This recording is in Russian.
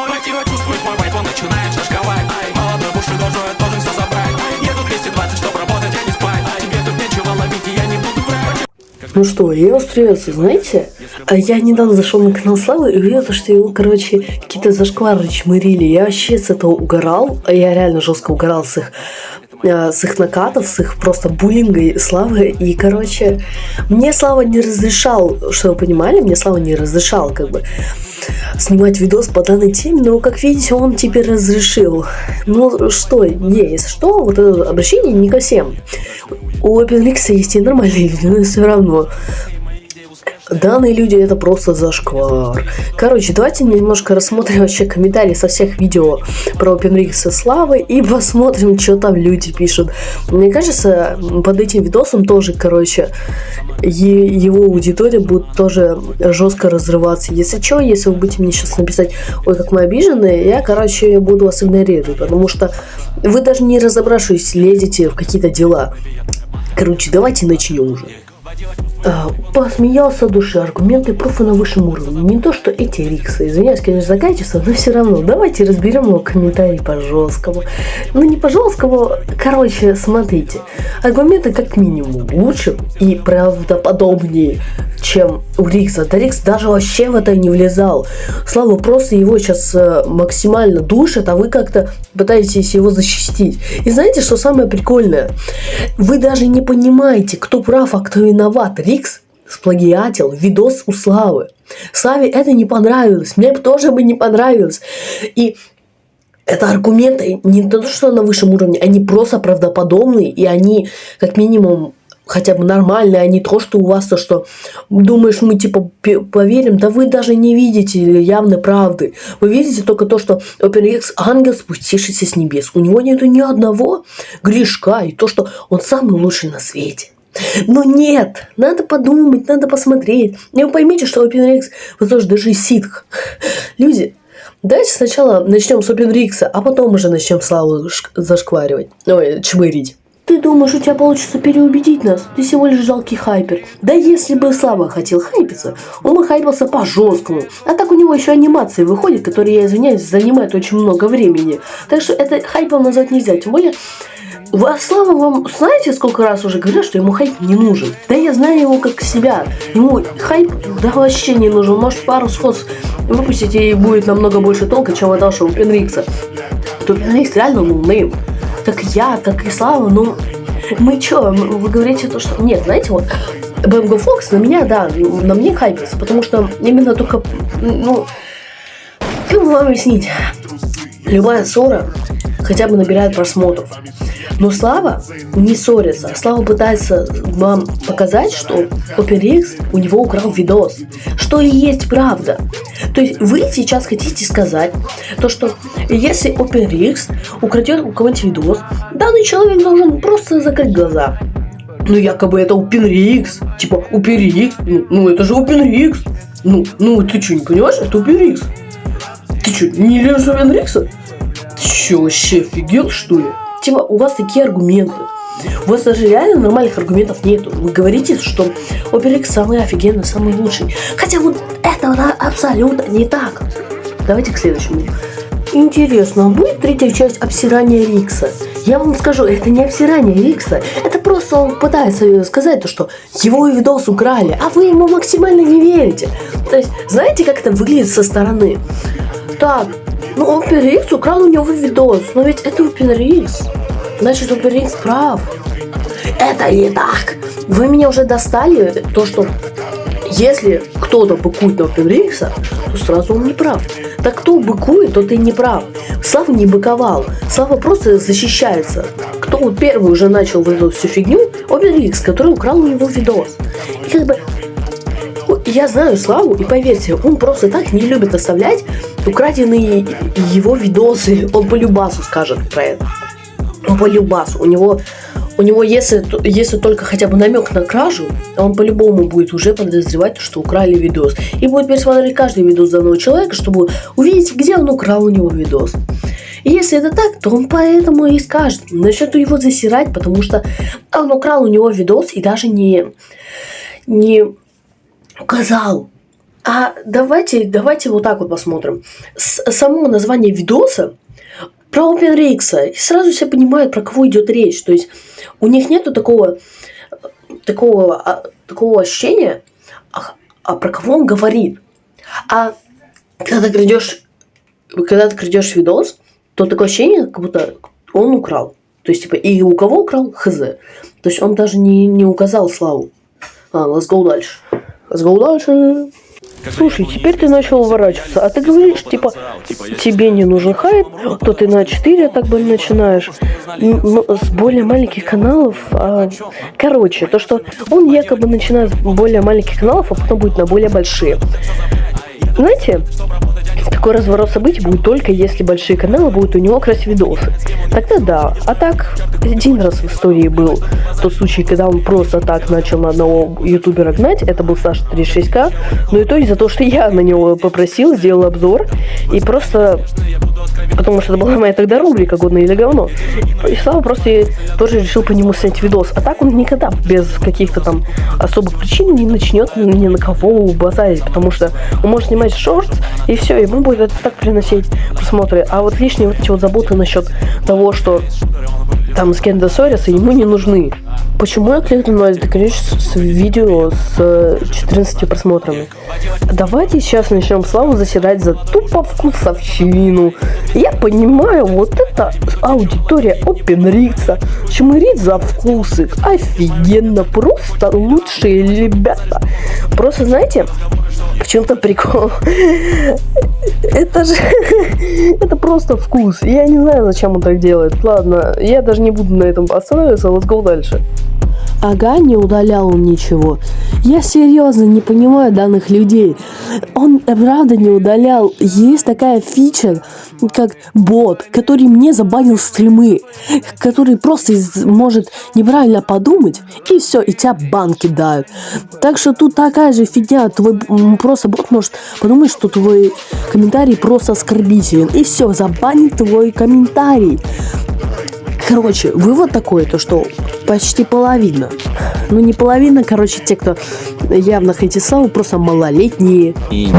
Мое тело чувствует мой вайп, он начинает шашковать Ай, молодой бушидожой, должен все забрать. Еду 220, чтоб работать, а не спать. Тебе тут нечего ловить, и я не буду врать. Ну что, я вас приветствую, знаете? А Я недавно зашел на канал Славы и увидел, то, что его, короче, какие-то зашквары чмырили. Я вообще с этого угорал, а я реально жестко угорал с их э, с их накатов, с их просто буллинга Славы. И, короче, мне Слава не разрешал, что вы понимали, мне Слава не разрешал, как бы, снимать видос по данной теме, но, как видите, он теперь разрешил. Ну, что, не, если что, вот это обращение не ко всем. У OpenLix есть и нормальные люди, но все равно. Данные люди это просто зашквар. Короче, давайте немножко рассмотрим вообще комментарии со всех видео про OpenRix и Славы и посмотрим, что там люди пишут. Мне кажется, под этим видосом тоже, короче, его аудитория будет тоже жестко разрываться. Если что, если вы будете мне сейчас написать, ой, как мы обижены, я, короче, буду вас игнорировать, потому что вы даже не разобравшись, лезете в какие-то дела. Короче, давайте начнем уже. А, посмеялся души, аргументы профа на высшем уровне. Не то, что эти риксы. Извиняюсь, конечно, за качество, но все равно. Давайте разберем его комментарий по жесткому. Ну, не по жесткому, короче, смотрите. Аргументы как минимум лучше и правдоподобнее, чем у Рикса. Да Рикс даже вообще в это не влезал. Слава просто его сейчас э, максимально душит, а вы как-то пытаетесь его защитить. И знаете, что самое прикольное? Вы даже не понимаете, кто прав, а кто виноват. Рикс сплагиатил видос у Славы. Славе это не понравилось, мне тоже бы не понравилось. И это аргументы не то, что на высшем уровне, они просто правдоподобные, и они как минимум хотя бы нормальные, а не то, что у вас то, что думаешь, мы типа поверим, да вы даже не видите явной правды. Вы видите только то, что OpenX ангел, спустившийся с небес. У него нету ни одного грешка, и то, что он самый лучший на свете. Но нет, надо подумать, надо посмотреть. И вы поймите, что OpenRX, вы тоже даже ситх. Люди, давайте сначала начнем с OpenRX, а потом уже начнем Славу шк- зашкваривать. Ой, чмырить. Ты думаешь, у тебя получится переубедить нас? Ты всего лишь жалкий хайпер. Да если бы Слава хотел хайпиться, он бы хайпился по-жесткому. А так у него еще анимации выходят, которые, я извиняюсь, занимают очень много времени. Так что это хайпом назвать нельзя. Тем более, Ва- Слава вам, знаете, сколько раз уже говорят, что ему хайп не нужен? Да я знаю его как себя. Ему хайп да вообще не нужен. Может пару shorts ов выпустить и будет намного больше толка, чем от нашего Пенрикса. То Пенрикс реально ноунейм. Как я, как и Слава, ну... Мы чё, вы говорите то, что... Нет, знаете, вот... БМГ Фокс на меня, да, на мне хайпится, потому что именно только, ну... Как бы вам объяснить? Любая ссора хотя бы набирает просмотров. Но Слава не ссорится. Слава пытается вам показать, что OpenX у него украл видос. Что и есть правда. То есть вы сейчас хотите сказать, то, что если OpenX украдет у кого-нибудь видос, данный человек должен просто закрыть глаза. Ну, якобы это OpenRX. Типа, OpenRX. Ну, ну, это же OpenRX. Ну, ну, ты что, не понимаешь? Это OpenRX. Ты что, не лежишь OpenRX? Что, вообще офигел, что ли? Типа, у вас такие аргументы. У вас даже реально нормальных аргументов нету. Вы говорите, что OpenX самый офигенный, самый лучший. Хотя вот это абсолютно не так. Давайте к следующему. Интересно, будет третья часть обсирания Рикса? Я вам скажу, это не обсирание Рикса. Это просто он пытается сказать то, что его видос украли, а вы ему максимально не верите. То есть, знаете, как это выглядит со стороны? Так, ну OpenRX украл у него видос, но ведь это OpenRX. Значит, OpenRX прав. Это не так. Вы меня уже достали, то, что если кто-то быкует на OpenRX, то сразу он не прав. Так кто быкует, тот и не прав. Слава не быковал. Слава просто защищается. Кто первый уже начал вот эту всю фигню? OpenRX, который украл у него видос. И как бы я знаю Славу, и поверьте, он просто так не любит оставлять украденные его видосы. Он по любасу скажет про это. Он по любасу. У него, у него если, если только хотя бы намек на кражу, он по-любому будет уже подозревать, что украли видос. И будет пересмотреть каждый видос данного человека, чтобы увидеть, где он украл у него видос. И если это так, то он поэтому и скажет. Начнет его засирать, потому что он украл у него видос и даже не, не указал, А давайте, давайте вот так вот посмотрим. С, само название видоса про OpenRX. Сразу все понимают, про кого идет речь. То есть у них нету такого, такого, а, такого ощущения, а, а про кого он говорит. А когда ты крадешь, когда ты крадешь видос, то такое ощущение, как будто он украл. То есть, типа, и у кого украл, хз. То есть, он даже не, не указал славу. А, let's go дальше. Let's go дальше. Слушай, теперь ты начал уворачиваться, а ты говоришь, типа, тебе не нужен хайп, то ты на 4 так бы начинаешь. Ну, с более маленьких каналов, а... короче, то, что он якобы начинает с более маленьких каналов, а потом будет на более большие. Знаете, такой разворот событий будет только если большие каналы будут у него красть видосы. Тогда да. А так, один раз в истории был тот случай, когда он просто так начал на одного ютубера гнать. Это был Саша 36к. Но и то из-за того, что я на него попросил, сделал обзор. И просто потому что это была моя тогда рубрика «Годно или говно». И Слава просто тоже решил по нему снять видос. А так он никогда без каких-то там особых причин не начнет ни на кого базарить, потому что он может снимать шорт, и все, ему будет это так приносить просмотры. А вот лишние вот эти вот заботы насчет того, что там Скенда Сориса ему не нужны. Почему я кликнул на это, конечно, с видео с 14 просмотрами? Давайте сейчас начнем Славу заседать за тупо вкусовщину. Я понимаю, вот это аудитория OpenRix, чмырит за вкусы. Офигенно, просто лучшие ребята. Просто, знаете, в чем-то прикол. Это же... Это просто вкус. Я не знаю, зачем он так делает. Ладно, я даже не буду на этом останавливаться. Let's go дальше. Ага, не удалял он ничего. Я серьезно не понимаю данных людей. Он правда не удалял. Есть такая фича, как бот, который мне забанил стримы, который просто может неправильно подумать, и все, и тебя бан кидают. Так что тут такая же фигня. Твой просто бот может подумать, что твой комментарий просто оскорбителен. И все, забанит твой комментарий. Короче, вывод такой, то что почти половина. Ну не половина, короче, те, кто явно хейтит славу, просто малолетние. И